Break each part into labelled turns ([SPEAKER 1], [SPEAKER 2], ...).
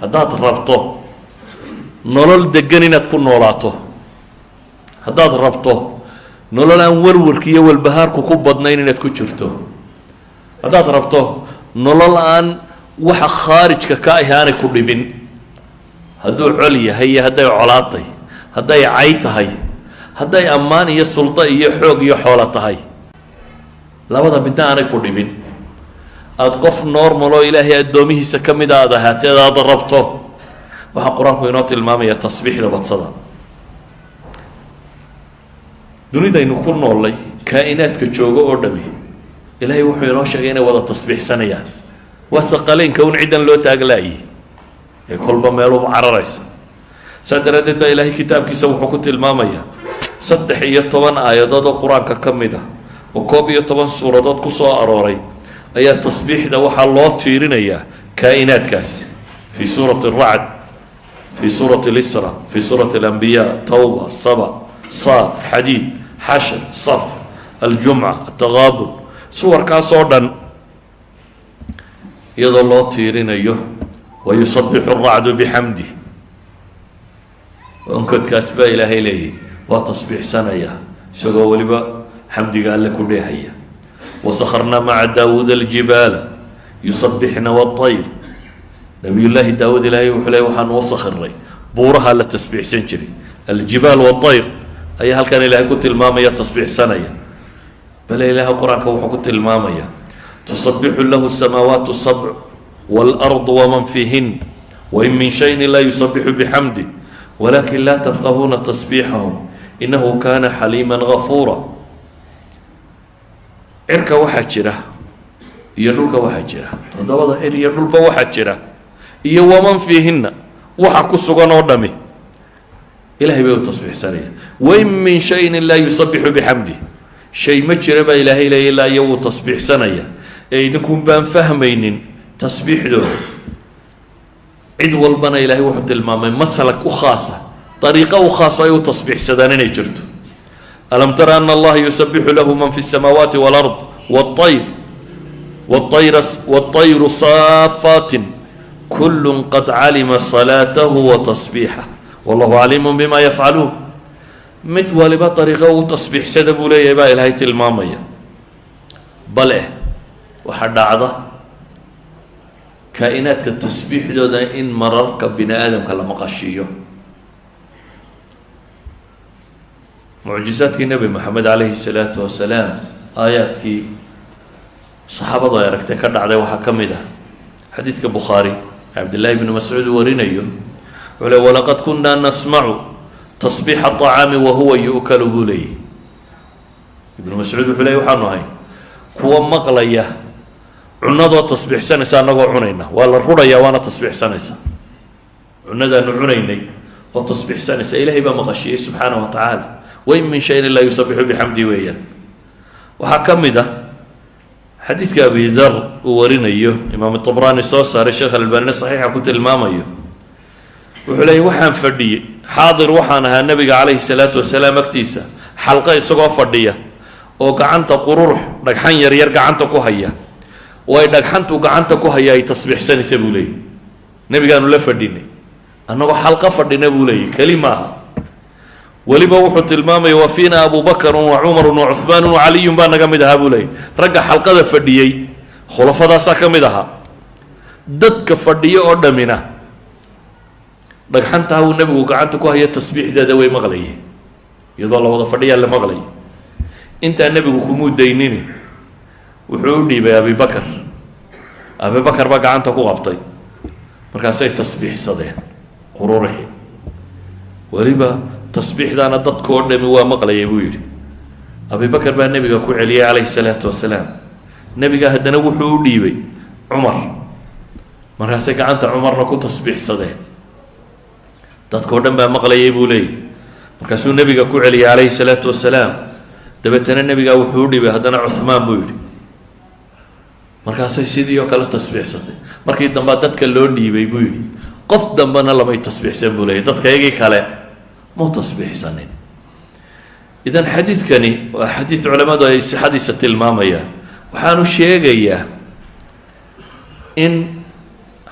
[SPEAKER 1] haddaad rabto nolol degan inaad ku noolaato haddaad rabto nolol aan warwarki iyo walbahaarku ku badnayn inaad ku jirto haddaad rabto nolol aan waxa khaarijka ka ahi aanay ku dhibin hadduu col yahay iyo hadday colaatay hadday cay tahay hadday ammaan iyo suldo iyo xoog iyo xoolo tahay labada midna aanay ku dhibin aada qof normal oo ilaahay addoomihiisa ka mida aada ahaateed aada rabto. Waxaa qur'aanku inoo tilmaamaya tasbiixda badsada. Dunidaynu ku noollay kaa-inaadka joogo oo dhami. Ilaahay wuxuu inoo sheegay inay wada tasbiixsanayaan. Waa taqaleynka un ciddan loo taaglaayay ee kolba meeluba cararaysa saa daraaddeed baa ilaahay kitaabkiisa wuxuu ku tilmaamayaa saddex iyo toban aayadood oo qur'aanka ka mid ah. Oo koob iyo toban suuradood ku soo arooray ayaa tasbiixda waxaa loo tiirinayaa kaa-inaadkaasi fii suurati aracd fii suurati lisra fii suurati alambiyaa tawba saba saad xadiid xashar saf aljumca ataqaabun suwarkaas oo dhan iyadoo loo tiirinayo wayusabixu aracdu bixamdi onkodkaas baa ilaahay leeyahy waa tasbiixsanaya isagoo weliba xamdiga alle ku dheehaya wasakarnaa maca daawuuda aljibaala yusabixna waayr nabiyullaahi daawuud ilaahay wuxuu leey waxaan uu sakirnay buuraha la tasbiixsan jiray aljibaal waayr ayaa halkan ilaahay ku tilmaamaya tasbiixsanaya bale ilaahay qur'aanka wuxuu ku tilmaamaya tusabixu lahu samaawaatu sabc waalardu waman fiihin wain min shayin laa yusabixu bixamdi walakin laa tafqahuuna tasbiixahum inahu kana xaliima gafuura cirka waxaa jira iyo dhulka waxaa jira. Toddobada cir iyo dhulba waxaa jira. Iyo waman fiihinna waxa ku sugan oo dhami. Ilahay bay u tasbiixsanaya wain min shayin laa yusabixu bixamdi shay ma jira baa ilaahay leeya ilaa iyo wuu tasbiixsanaya. Ee idinkun baan fahmaynin tasbiixdooda. Cid walbana ilaahay wuxuu tilmaamay maslak u khaasa dariiqo u khaasa ay u tasbiixsadaan inay jirto alam tara ana allaha yusabixu lahu man fi اsamaawaati wاlard wاayr wاطayru saafaatin kulu qad calima salaatahu wa tasbiixah wallahu caliimu bima yafcaluun mid waliba dariiqo u tasbiixsada buu leeyahay baa ilaahay tilmaamaya bale waxaa dhacda kaa'inaadka tasbiixdooda in mararka bini aadamka la maqashiiyo mucjizaadkii nebi moxamed calayhi salaatu wasalaam aayaadkii saxaabadu ay aragtay ka dhacday waxaa ka mid ah. Xadiidka bukhaari cabdillahi bni mascuud warinayo wuxuu le walaqad kunaa nasmacu tasbiixa acaami wahuwa yu'kalu buu leeyay ibnu mascuud wuxuu leey waxaanu ahay kuwa maqlaya cunadoo tasbiixsanaysa annagoo cunayna waa la rurayaa waana tasbiixsanaysa. Cunadaanu cunaynay oo tasbiixsanaysa ilaahay baa maqashiyey subxaana wa tacaala wain min shayin ilaa yusabixu bixamdi weeyaan. Waxaa ka mid ah xadiidka abi dar uu warinayo imaam tabraani soo saaray sheekh albanine saxiixa ku tilmaamayo. Wuxuu leeyay waxaan fadhiyey. Xaadir waxaan ahaa nebiga calayhi salaatu wasalaam agtiisa xalqo isagoo fadhiya oo gacanta qururux dhagxan yaryar gacanta ku haya. Ay dhagxantu gacanta ku haya ay tasbiixsanaysa buu leeyay nebigaanu la fadhinay. Annagoo xalqo fadhina buu leeyay keli maaha weliba wuxuu tilmaamaya wa fiina wa cumarun wa cuhmaanun wa caliyun baa naga mid ahaa buu leeyay ragga xalqada fadhiyey khulafadaasaa ka mid ahaa. Dadka fadhiyo oo dhamina dhagxantaa uu nebigu gacanta ku haya tasbiixdeeda way maqlayeen. Iyadoo la wada fadhiyaa la maqlaya intaa nebigu kumuu daynini wuxuu u dhiibay abibakar abibakar baa gacanta ku qabtay. Markaasay tasbiixsadeen qururixi weliba tasbiixdaana dadkoo dhami waa maqlayay buu yidhi. Abibakar baa nebiga ku celiyay calayhi salaatu wasalaam. Nebiga haddana wuxuu u dhiibay cumar. Markaasay gacanta cumarna ku tasbiixsadeen. Dadkao dhan baa maqlayay buu leeyay. Markaasuu nebiga ku celiyay calayhi salaatu wasalaam. Dabeetana nebigaa wuxuu u dhiibay haddana cuhmaan buu yidhi. Markaasay sidii oo kale tasbiixsatay. Markii dambea dadka loo dhiibay buu yidhi. Qof dambena lamay tasbiixsan buu leeyay dadkaygii kale mau tasbiixsanin idan xadiidkani waa xadiid culammadu ay sixadiisa tilmaamayaan waxaanu sheegayaa in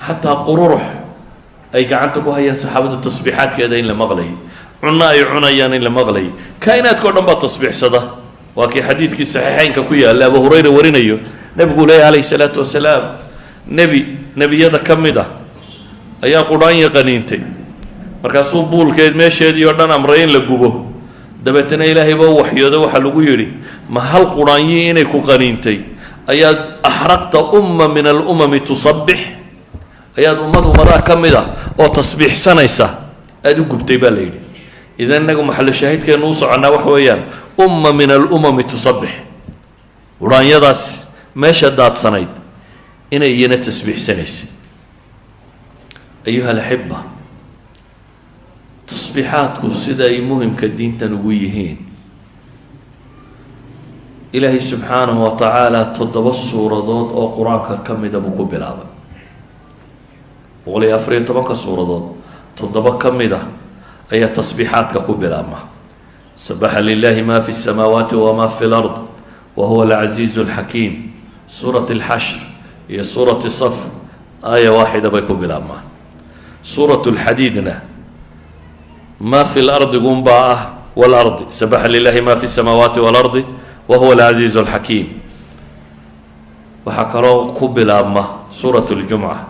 [SPEAKER 1] xataa qururux ay gacanta ku hayaan saxaabadu tasbiixaadkeeda in la maqlayay cunno ay cunayaan in la maqlayay kaa'inaadka o dhan baa tasbiixsada. Waa kii xadiidkii saxiixeynka ku yaalla abu hurayra warinayo nebigu leeya calayhi salaatu wasalaam nebi nebiyada ka mid ah ayaa qudhaanya qaniintay markaasuu buulkeed meesheedii oo dhan amray in la gubo. Dabeetana ilaahay baa waxyooda waxaa lagu yidhi ma hal qudhaanyii inay ku qaniintay? Ayaad axraqta umma min alumami tusabbix. Ayaad ummad ummadaha ka mid ah oo tasbiixsanaysa aada u gubtay baa la yidhi. Idan inagu maxallo shaahidkeenu u soconnaa waxa weeyaan umma min alumami tusabbix. Qudhaanyadaas meesha daadsanayd inay iyana tasbiixsanaysay ayuha alaxiba tasbiixaadku siday muhimka diintan ugu yihiin. Ilaahay subxaanahu wa tacaala toddoba suuradood oo qur'aanka ka mida ah buu ku bilaabay. Boqol iyo afariyo tobanka suuradood toddoba ka mida ah ayaa tasbiixaadka ku bilaabma. Sabaxa lilahi ma fi samaawaati wama fi lard wa huwa alcasiizu alxakiim. Suurat alxashr iyo suurati saf aaya waaxida bay ku bilaabmaan. Suurat lxadiidna ma fi lardi gunbaa ah wاlardi sabaxa lilahi ma fi الsamaawaati wاlardi wa huwa alcaziizu اlxakiim waxaa kaloo ku bilaabma suurat اljumca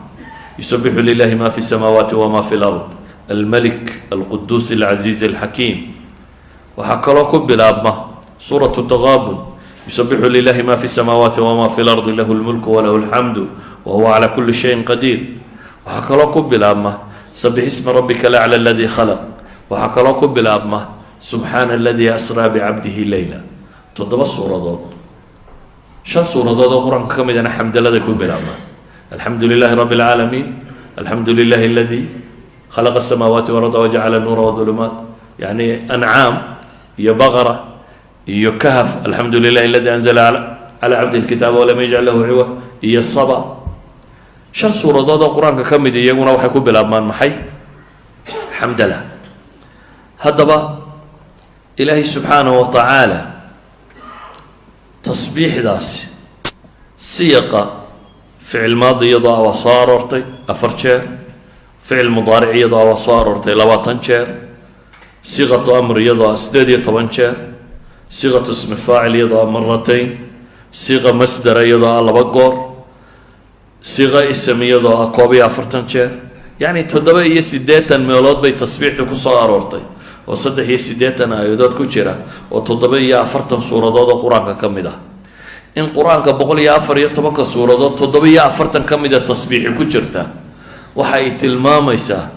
[SPEAKER 1] yusabixu lilahi ma fi الsamaawaati wma fi اlard almalik alquduus alcaziiz alxakiim waxaa kaloo ku bilaabma suuratu taqaabun yusabixu lilahi ma fi الsamaawaati wma fi اlardi lahu اlmulku walahu اlxamdu wa huwa calى kuli shayin qadiir waxaa kaloo ku bilaabma sabix isma rabika lacla aladii khalaq waxaa kaloo ku bilaabma subxaana aladii asraa bicabdihi leyla toddoba suuradood. Shan suuradood oo qur'aanka ka midana xamdaladay ku bilaabmaan alxamdu lilahi rabi اlcaalamiin alxamdu lilahi aladii khalaqa asamaawaati walarda wajacala nuura wadulumaat yani ancaam iyo baqara iyo kahf alxamdu lilahi aladi anzla calaa cabdihi lkitaaba walam yajcal lahu ciwa iyo saba. Shan suuradood oo qur'aanka ka mid iyaguna waxay ku bilaabmaan maxay? Xamdala haddaba ilaahay subxaanahu wa tacaala tasbiixdaasi siyaqa ficil maadi iyadoo ah waa soo aroortay afar jeer ficil mudaaric iyadoo ah waa soo aroortay labaatan jeer siqatu amr iyadoo ah sideed iyo toban jeer siqatu ismi faacil iyadoo ah maratayn siqa masdara iyadoo ah laba goor siqa ism iyadoo ah koob iyo afartan jeer. Yacni toddoba iyo siddeetan meelood bay tasbiixda ku soo aroortay oo saddex iyo siddeetan aayadood ku jira oo toddoba iyo afartan suuradood oo qur'aanka ka mid ah. In qur'aanka boqol iyo afar iyo tobanka suuradood toddoba iyo afartan ka mida tasbiixi ku jirta waxa ay tilmaamaysaa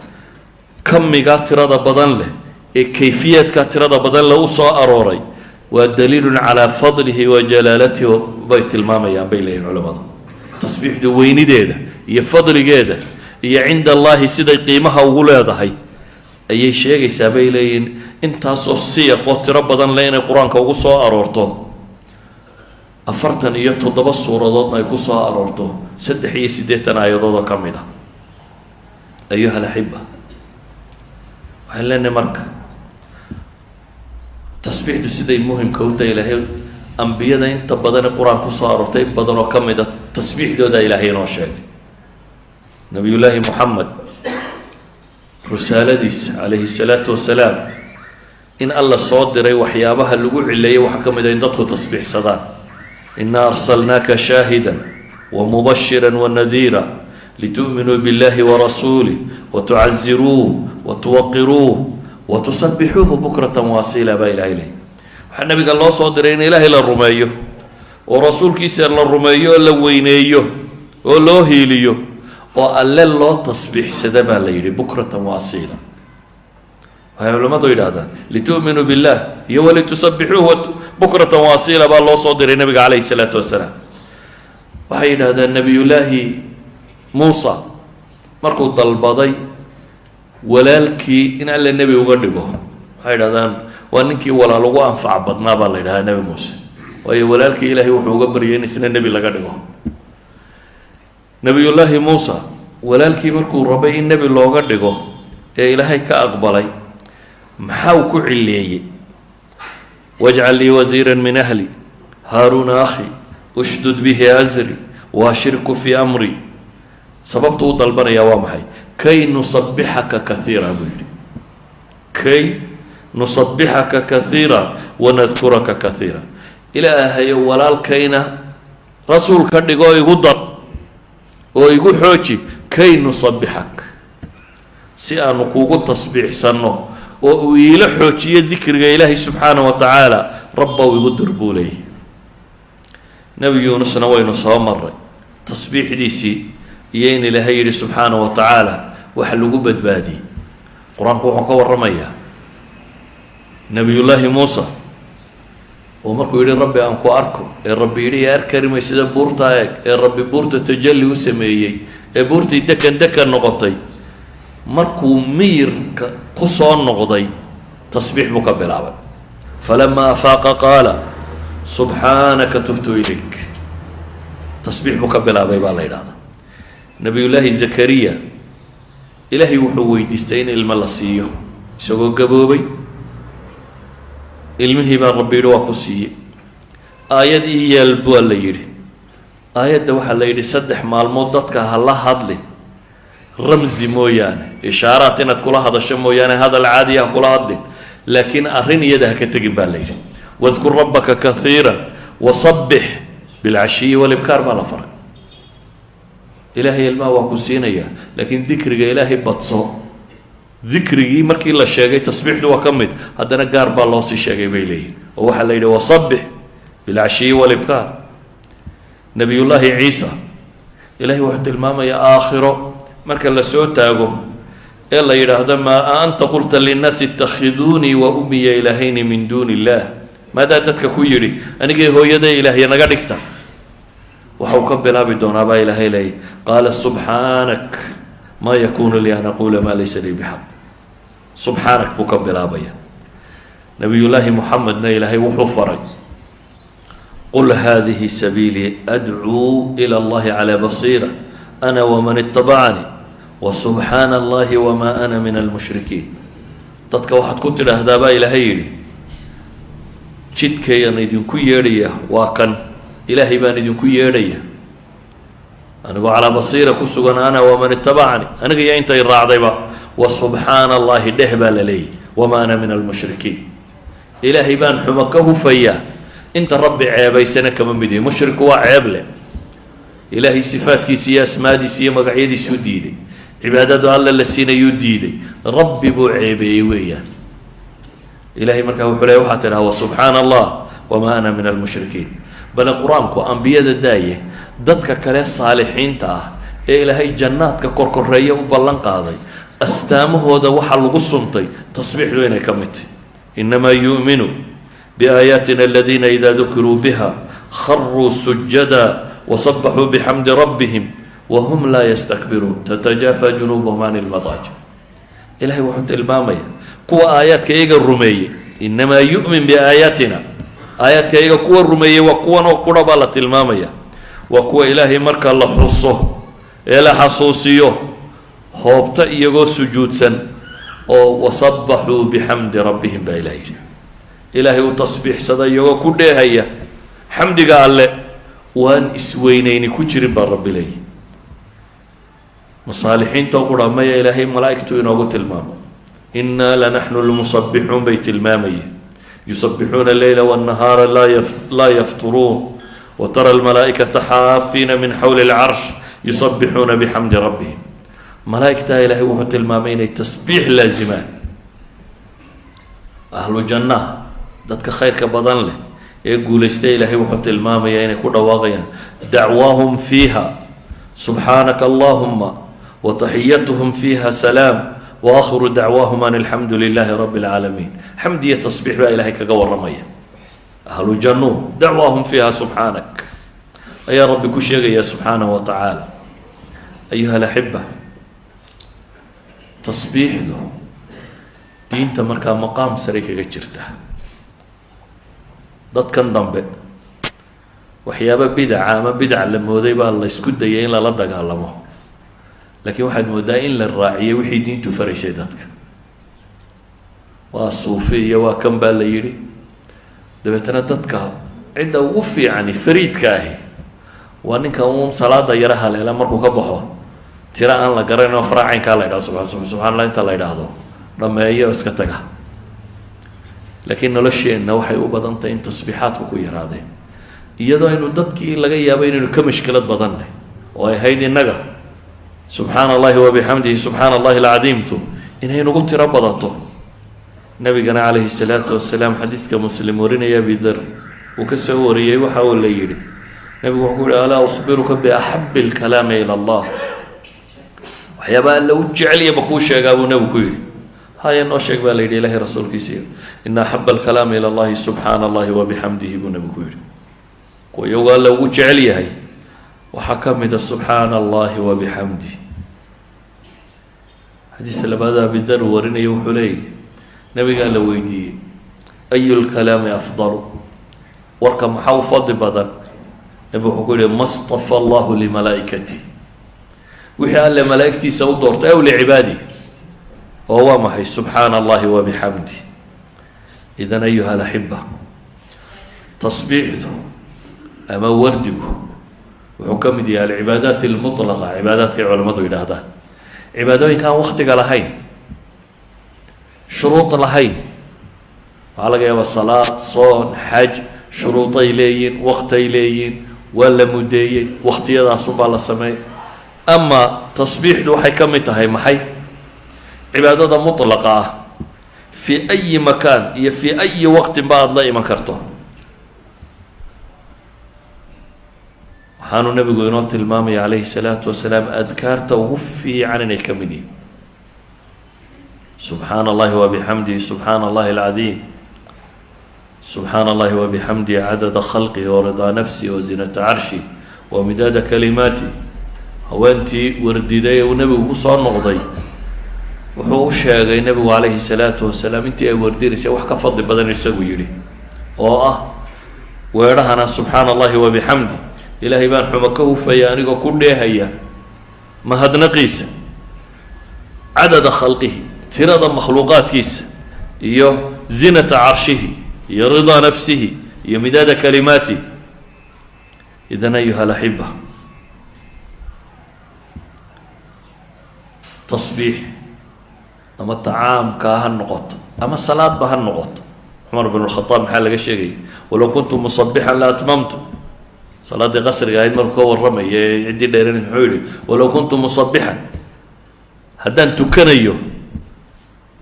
[SPEAKER 1] kamigaa tirada badan leh ee kayfiyaadka tirada badan leh u soo arooray waa daliilun calaa fadlihi wa jalaalatihi bay tilmaamayaan bay leeyihiin culimmadu. Tasbiixdu weynideeda iyo fadligeeda iyo cinda allaahi siday qiimaha ugu leedahay ayay sheegaysaa bay leeyihiin intaasoo siyaqoo tiro badan leh inay qur'aanka ugu soo aroorto. Afartan iyo toddoba suuradoodna ay ku soo aroorto. Saddex iyo siddeetan aayadoodoo ka mid a ayuha alaxiba. Waxaan leenahay marka tasbiixdu siday muhimka u tahay ilaahay ambiyada inta badane qur'aan ku soo aroortay in badan oo ka mid a tasbiixdooda ilaahay inoo sheegay. Nabiyullaahi moxamed risaaladiisa calayhi salaatu wasalaam in alla soo diray waxyaabaha lagu cileeyay waxaa ka mid a in dadku tasbiixsadaan. Ina arsalnaaka shaahida wamubashira wanadiira litu'minuu biاllahi warasuulih watucaziruuh watuwaqiruuh watusabixuuhu bukrata waasiila baa ilahay leh waxaa nabiga loo soo diray in ilaahay la rumeeyo oo rasuulkiisa la rumeeyo oo la weyneeyo oo loo hiiliyo oo alle loo tasbiixsada baa la yidhi bukratan waasiila. Waxay culimmadu yidhahdaan litu'minuu billah iyo walitusabixuuhu bukratan waasiila baa loo soo diray nabiga calayhi salaatu wasalaam. Waxay yidhahdaan nebiyullaahi muusa markuu dalbaday walaalkii in alle nebi uga dhigo. Waxay yidhahdaan waa ninkii walaal ugu anfac badnaa baa la yidhahdaa nebi muuse. Waayo walaalkii ilaahay wuxuu uga baryay in isna nebi laga dhigo nebiyullaahi muusa walaalkii markuu rabay in nebi looga dhigo ee ilaahay ka aqbalay maxaa uu ku cileeyey wajcal lii wasiira min ahli haaruuna akhi ushdud bihi asri waashirku fii amri. Sababtu u dalbanayaa waa maxay? Kay nusabixaka kaiira buu yidhi. Kay nusabixaka kaiira wanadkuraka kaiira ilaahayo walaalkayna rasuul ka dhigoo igu dar oo igu xooji kay nusabixak si aanu kugu tasbiixsanno oo uu iila xoojiyo dikriga ilaahay subxaana wa tacaala rabbow igu dir nebi yuunusna waynu soo maray tasbiixdiisii iyo in ilaahay yidhi subxaana wa tacaala waxa lagu badbaadiyey qur'aanku wuxuu ka warramayaa nebiyullaahi muusa oo markuu yidhi rabbi aan ku arko. Ee rabbi yidhi yaa arkarimay sida buurtaa eeg ee rabbi buurta tajalli u sameeyey. Ee buurtii dekan dekan noqotay. Markuu miyirka ku soo noqday tasbiix buu ka bilaabay. Falamaa afaaqa qaala subxaanaka tubtu ilayk. Tasbiix buu ka bilaabay baa la yidhahdaa nebiyullaahi zakariya ilaahay wuxuu weydiistay in ilmo la siiyo isagoo gaboobay ilmihii baa rabbi yidhi waa ku siiyey. Aayad ii yeel baa la yidhi. Aayadda waxaa la yidhi saddex maalmood dadka ha la hadli. Ramsi mooyaane ishaaraat inaad kula hadasho mooyaane hadal caadiya ha kula hadlin laakiin arrin iyada ha ka tegin baa la yidhi. Wadkur rabbaka kaiira wasabbix bilcashiyi walibkaar baa la faray. Ilaahay ilmaha waa ku siinayaa laakiin dikriga ilaahay badso dikrigii markii la sheegay tasbiixdu waa ka mid haddana gaar baa loo sii sheegay bay leeyihiin oo waxaa la yidhi wasabbix bilcashiyi walibkaar nabiyullaahi ciisa ilaahay wuxuu tilmaamayaa aakhiro marka la soo taago ee la yidhaahdo maa anta qulta linnaasi itakhiduunii wa umiya ilaahayni min duuni illaah maadaa dadka ku yidhi anigay hooyaday ilaahya naga dhigta? Waxa uu ka bilaabi doonaa baa ilaahay leeyay qaala subxaanak maa yakuunu lii an aquula maa laysa lii bixaq subxaanak buu ka bilaabaya. Nabiyullaahi muxamedna ilaahay wuxuu faray qul hadihi sabiilii adcuu ila allahi calaa basiira ana waman itabacanii wasubxaana allahi wamaa ana min almushrikiin. Dadka waxaad ku tidhaahdaa baa ilaahay yidhi jidkayaan idinku yeedhaya waa kan ilaahay baan idinku yeedhaya anigoo calaa basiira ku sugan ana waman itabacanii aniga iyo intay raacdayba wa subxaana allahi dheh baa la leeyahy wamaa ana min almushrikiin. Ilaahay baan xumo ka hufayaa inta rabbi ceebaysana kama mid yahi mushriku waa ceeb leh. Ilaahay sifaadkiisa iyo asmaadiisa iyo magacyadiisuu diiday. Cibaadadu alla la siinayuu diiday. Rabbi buu ceebeeyey weeyaan. Ilahay markaa wuxuu leey waxaa tidhaha wasubxaana allah wamaa ana min almushrikiin. Bale qur'aanku ambiyada daaye dadka kale saalixiinta ah ee ilaahay jannaadka korkoreeya u ballan qaaday astaamahooda waxaa lagu suntay tasbiixdu inay ka mid tahy inamaa yu'minu biaayaatina aladiina idaa dukiruu biha kharuu sujada wasabaxuu bixamdi rabbihim wahum laa yastakbiruun. Tatajaafa junuubahum can ilmadaajic ilahay wuxuu tilmaamaya kuwa aayaadka iyaga rumeeyey inamaa yu'min biaayaatina. Aayaadka iyaga kuwa rumeeyey waa kuwan oo qura baa la tilmaamaya waa kuwa ilaahay marka la xuso ee la xasuusiyo hoobta iyagoo sujuudsan oo wasabaxuu bixamdi rabbihim baa ilaha yidhi. Ilaahay u tasbiixsada iyagoo ku dheehaya xamdiga alle waan isweyneyni ku jirin baa rabbi leeyi masaalixiinta qura maya ilaahay malaa'igtu inoogu tilmaamo. Innaa lanaxnu lmusabixuun bay tilmaamayeen. Yusabixuuna leyla wاnnahaara laa yafturuun watara almalaa'ikata xaafiina min xawli اlcarsh yusabixuuna bixamdi rabbihim malaa'igtaa ilaahay wuxuu tilmaamay inay tasbiix laazimaan ahlu jannaha dadka khayrka badan leh ee guulaysta ilaahay wuxuu tilmaamayaa inay ku dhawaaqayaan dacwaahum fiiha subxaanaka allahuma wataxiyatuhum fiiha salaam waakhiru dacwaahum an alxamdu lilaahi rabi اlcaalamiin xamd iyo tasbiix baa ilaahay kaga waramaya ahlu jannuun dacwaahum fiiha subxaanak ayaa rabbi ku sheegaya subxaanahu wa tacaala ayuha alaxiba tasbiixdu diinta markaa maqaam saray kaga jirta. Dadkan dambe waxyaaba bidaca ama bidac la mooday baa la ysku dayay in lala dagaalamo. Laakiin waxaad moodaa in la raaciyo wixii diintu faraysay dadka. Waa suufi iyo waa kan baa la yidhi dabeetana dadka cidda ugu fiicani fariidka ahi waa ninka uun salaada yaro haleela markuu ka baxo tiro aan la garanin oo faraacaynkaa la ydhahdo subaa subxana allah inta la ydhaahdo dhameeyo iska taga. Laakiin nolosheenna waxay u badan tahay in tasbiixaadku ku yaraadeen iyadoo aynu dadkii laga yaabo inaynu ka mashkilad badanna oo ay hayd innaga subxaana allahi wabixamdihi subxaana allahi alcadiimtu inay nagu tiro badato nabigana calayhi salaatu wasalaam xadiiska muslim warinaya abidar. Uu ka soo wariyey waxa uu la yidhi nabigu wuxuu yihi alaa ukhbiruka biaxabi alkalaami ila allah. Waxyaaba alla u jeceliya ma kuu sheegaa buu nabigu ku yidhi. Haya noo sheeg baa la yidhi ilahay rasuulkiisiiyo ina axaba alkalaami ila allahi subxaana allahi wabixamdihi buu nabigu ku yidhi. Kuwa iyagoo alla ugu jecel yahay waxaa ka mida subxaana allahi wabixamdih xadiis labaada abidar uu warinaya wuxuu leeyahy nabigaa la weydiiyey ayu lkalaami afdalu? Warka maxaa u fadli badan? Nabi wuxuu ku yihi ma stafa allahu limalaaikatih wixii alle malaaigtiisa u doortay aw licibaadih oo waa maxay? Subxaana allahi wabixamdih idan ayuha alaxiba tasbiixdu ama wardigu. Wuxuu ka mid yahay alcibaadaat almutlaqa cibaadaadkay culamadu yidhaahdaan. Cibaadooyinka aan waktiga lahayn shuruud lahayn. Waxaa laga yaabaa salaad soon xaj shuruuday leeyihiin waktay leeyihiin waa la mudeeyey waktiyadaasunbaa la sameeyay ama tasbiixdu waxay ka mid tahay maxay? Cibaadada mutlaqa ah fii ayi makaan iyo fii ayi waqtinba aada la iman karto. Waxaanu nabigu inoo tilmaamaya calayhi salaatu wasalaam adkaarta ugu fiican inay ka mid yihiin subxaana allahi wabixamdihi subxaana allahi alcadiim subxaana allahi wabixamdihi cadada khalqihi waridaa nafsihi wazinata carshi wa midaada kalimaati haweentii wardiday uu nebigu ku soo noqday. Wuxuu u sheegay nebigu calayhi salaatu wasalaam intii ay wardinaysay wax ka fadli badan isagu yidhi oo ah weedhahana subxaana allahi wabixamdi ilaahay baan xumo ka hufaya anigoo ku dheehaya mahadnaqiisa. Cadada khalqihi tirada makhluuqaadkiisa iyo zinata carshihi iyo ridaa nafsihi iyo midaada kalimaati. Idan ayuha alaxiba tasbiix ama tacaamkaa ha noqoto ama salaadba ha noqoto. Cumar bn lkhadaab maxaa laga sheegaya walow kuntu musabixan la atmamtu. Salaaddii qasriga ahayd markuu ka warramaya ee ciddii dheeran muxuu yihi walow kuntu musabixan haddaan tukanayo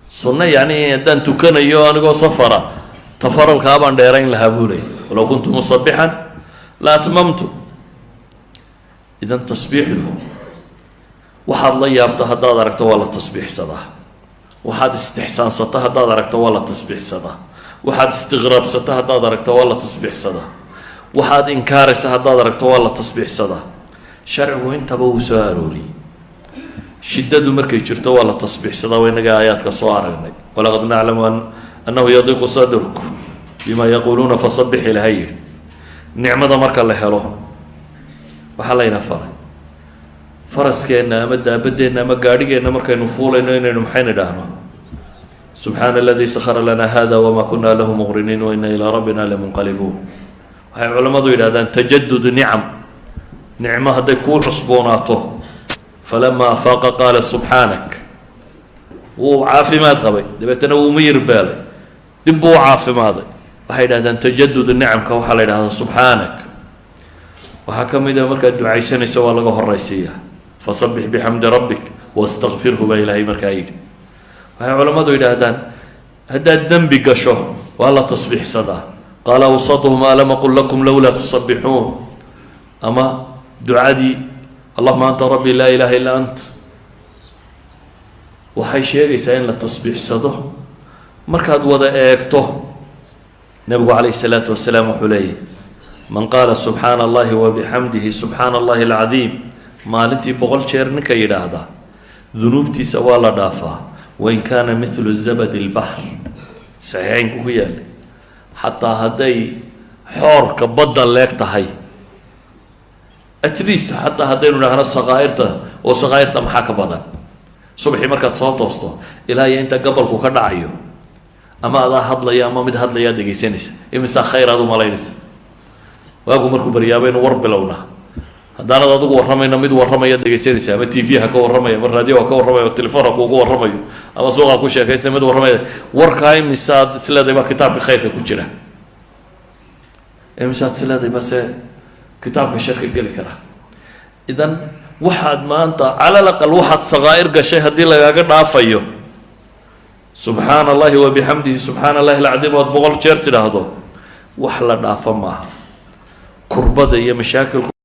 [SPEAKER 1] sunno yacni haddaan tukanayo anigoo safara. Tafaralkaa baan dheerayn lahaa buu leeyay walow kuntu musabixan la atmamtu. Idan tasbiixdu waxaad la yaabto haddaad aragto waa la tasbiixsadaa waxaad istixsaansato haddaad aragto waa la tasbiixsadaa waxaad istiqraabsato haddaad aragto waa la tasbiixsadaa waxaad inkaaraysa haddaad aragto waa la tasbiixsadaa sharcigu intaba wuu soo arooriyey shiddadu markay jirto waa la tasbiixsadaa waa inaga aayaadka soo aragnay walaqad naclamu annahu yadiiqu sadruk bima yaquuluuna fasabix ilaha yidhi nicmada marka la helo waxaa layna faray faraskeenna ama daabadeenna ama gaadhigeenna markaynu fuulayno inaynu maxayna idhaahno subxaana aladii sakhara lanaa hada wamaa kunaa lahu muqriniin wa ina ilaa rabbina lamunqalibuun waxay culammadu yidhahdaan tajadud nicam nicmo hadday kuu cusboonaato falamaa afaaqa qaala subxaanak wuu caafimaad qabay dabeetana wuu miyir beelay dib buu u caafimaaday waxay yidhahdaan tajadud nicamka waxaa la yidhahdaa subxaanak waxaa ka mid a markaad ducaysanayso waa laga horaysiiya fasabix bixamdi rabbik wastakfirhu baa ilaahay markaa yidhi waxay culammadu yidhaahdaan haddaad dembi gasho waa la tasbiixsadaa qaala awsatuhum alam aqul lakum lowlaa tusabixuun ama ducadii allahuma anta rabbi laa ilaha illaa ant. Waxay sheegaysaa in la tasbiixsado. Markaad wada eegto nabigu calayh isalaatu wasalaam wuxuu leeyahy man qaala subxaana allahi wabixamdihi subxaana allahi alcadiim maalintii boqol jeer ninka yidhaahda dunuubtiisa waa la dhaafaa. Wain kaana mithlu zabadi lbaxr saxiixeynku ku yaallay xataa hadday xoorka badda leeg tahay at least xataa haddaynu idhaahno sakaa'irta oo sakaa'irta maxaa ka badan? Subaxii markaad soo toosto ilaa inta gabalku ka dhacayo ama adaa hadlaya ama mid hadlayaa dhegaysanaysa imisaa khayr aad u malaynaysa. Waagu markuu baryaaba inu war bilowna. Haddaanad adigu warramayno mid warramaya dhegaysanaysa ama t v ha ka warramaya ama raadiyo ka warramaya o telefon ha kuugu warramayo ama suuqa ku sheekaysta mid warramaya warkaa imisaad isleedahay baa kitaabka khayrka ku jira. Imisaad isleedahay base kitaabka sharka geli kara. Idan waxaad maanta cala laqal waxaad sakaa'ir gashay haddii lagaaga dhaafayo. Subxaana allahi wabixamdihi subxaana allahi alcadiim ood boqol jeer tidhaahdo wax la dhaafa maaha. Kurbada iyo mashaakilku